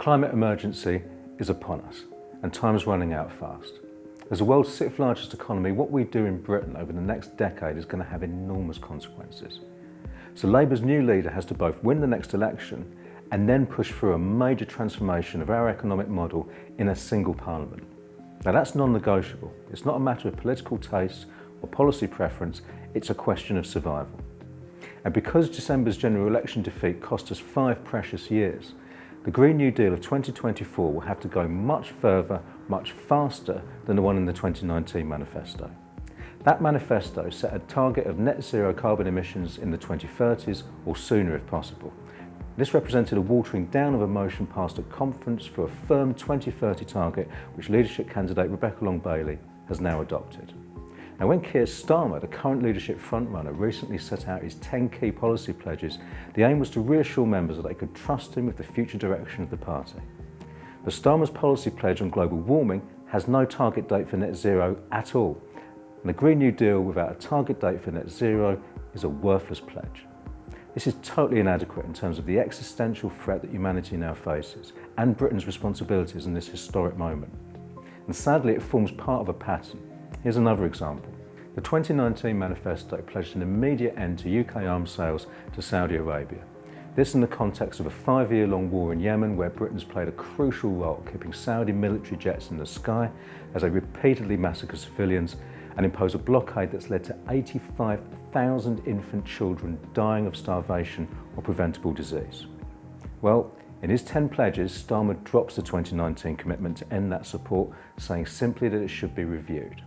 climate emergency is upon us and time is running out fast. As the world's sixth largest economy, what we do in Britain over the next decade is going to have enormous consequences. So Labour's new leader has to both win the next election and then push through a major transformation of our economic model in a single parliament. Now that's non-negotiable. It's not a matter of political taste or policy preference, it's a question of survival. And because December's general election defeat cost us five precious years, the Green New Deal of 2024 will have to go much further, much faster than the one in the 2019 manifesto. That manifesto set a target of net zero carbon emissions in the 2030s or sooner if possible. This represented a watering down of a motion passed at conference for a firm 2030 target which leadership candidate Rebecca Long-Bailey has now adopted. Now when Keir Starmer, the current leadership frontrunner, recently set out his 10 key policy pledges, the aim was to reassure members that they could trust him with the future direction of the party. But Starmer's policy pledge on global warming has no target date for net zero at all. And the Green New Deal without a target date for net zero is a worthless pledge. This is totally inadequate in terms of the existential threat that humanity now faces and Britain's responsibilities in this historic moment. And sadly, it forms part of a pattern Here's another example. The 2019 manifesto pledged an immediate end to UK arms sales to Saudi Arabia. This in the context of a five-year-long war in Yemen where Britain's played a crucial role keeping Saudi military jets in the sky as they repeatedly massacre civilians and impose a blockade that's led to 85,000 infant children dying of starvation or preventable disease. Well, in his 10 pledges, Starmer drops the 2019 commitment to end that support, saying simply that it should be reviewed.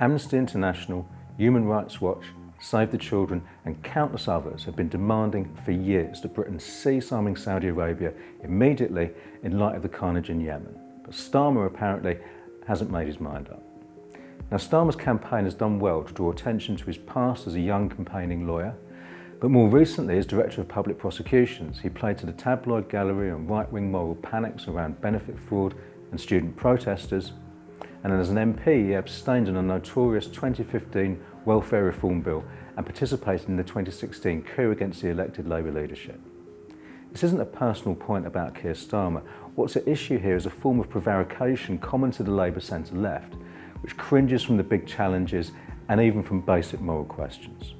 Amnesty International, Human Rights Watch, Save the Children and countless others have been demanding for years that Britain cease arming Saudi Arabia immediately in light of the carnage in Yemen. But Starmer apparently hasn't made his mind up. Now Starmer's campaign has done well to draw attention to his past as a young campaigning lawyer, but more recently as Director of Public Prosecutions, he played to the tabloid gallery and right-wing moral panics around benefit fraud and student protesters and as an MP he abstained on a notorious 2015 welfare reform bill and participated in the 2016 coup against the elected Labour leadership. This isn't a personal point about Keir Starmer. What's at issue here is a form of prevarication common to the Labour centre left, which cringes from the big challenges and even from basic moral questions.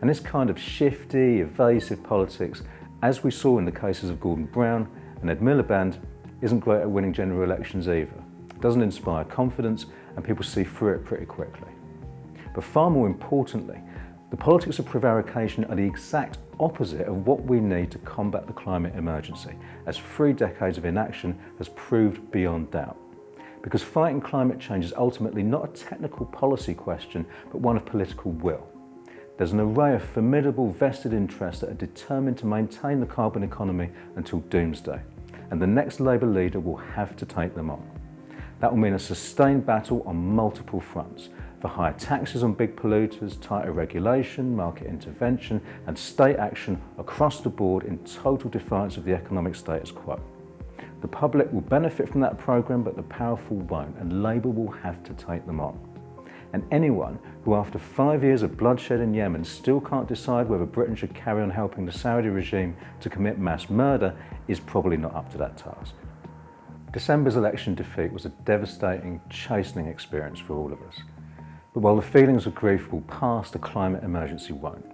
And this kind of shifty, evasive politics, as we saw in the cases of Gordon Brown and Ed Miliband, isn't great at winning general elections either doesn't inspire confidence and people see through it pretty quickly. But far more importantly, the politics of prevarication are the exact opposite of what we need to combat the climate emergency, as three decades of inaction has proved beyond doubt. Because fighting climate change is ultimately not a technical policy question, but one of political will. There's an array of formidable vested interests that are determined to maintain the carbon economy until doomsday, and the next Labour leader will have to take them on. That will mean a sustained battle on multiple fronts for higher taxes on big polluters, tighter regulation, market intervention and state action across the board in total defiance of the economic status quo. The public will benefit from that programme but the powerful won't and Labour will have to take them on. And anyone who after five years of bloodshed in Yemen still can't decide whether Britain should carry on helping the Saudi regime to commit mass murder is probably not up to that task. December's election defeat was a devastating, chastening experience for all of us. But while the feelings of grief will pass, the climate emergency won't.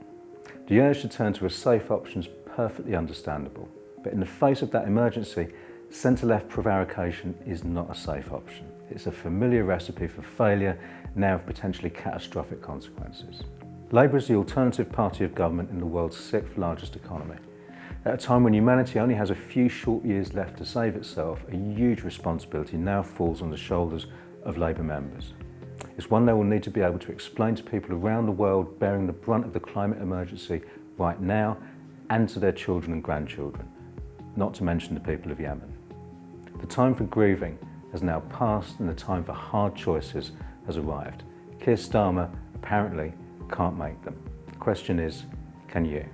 The urge to turn to a safe option is perfectly understandable. But in the face of that emergency, centre-left prevarication is not a safe option. It's a familiar recipe for failure, now of potentially catastrophic consequences. Labour is the alternative party of government in the world's sixth largest economy. At a time when humanity only has a few short years left to save itself, a huge responsibility now falls on the shoulders of Labour members. It's one they will need to be able to explain to people around the world bearing the brunt of the climate emergency right now and to their children and grandchildren, not to mention the people of Yemen. The time for grieving has now passed and the time for hard choices has arrived. Keir Starmer apparently can't make them. The question is, can you?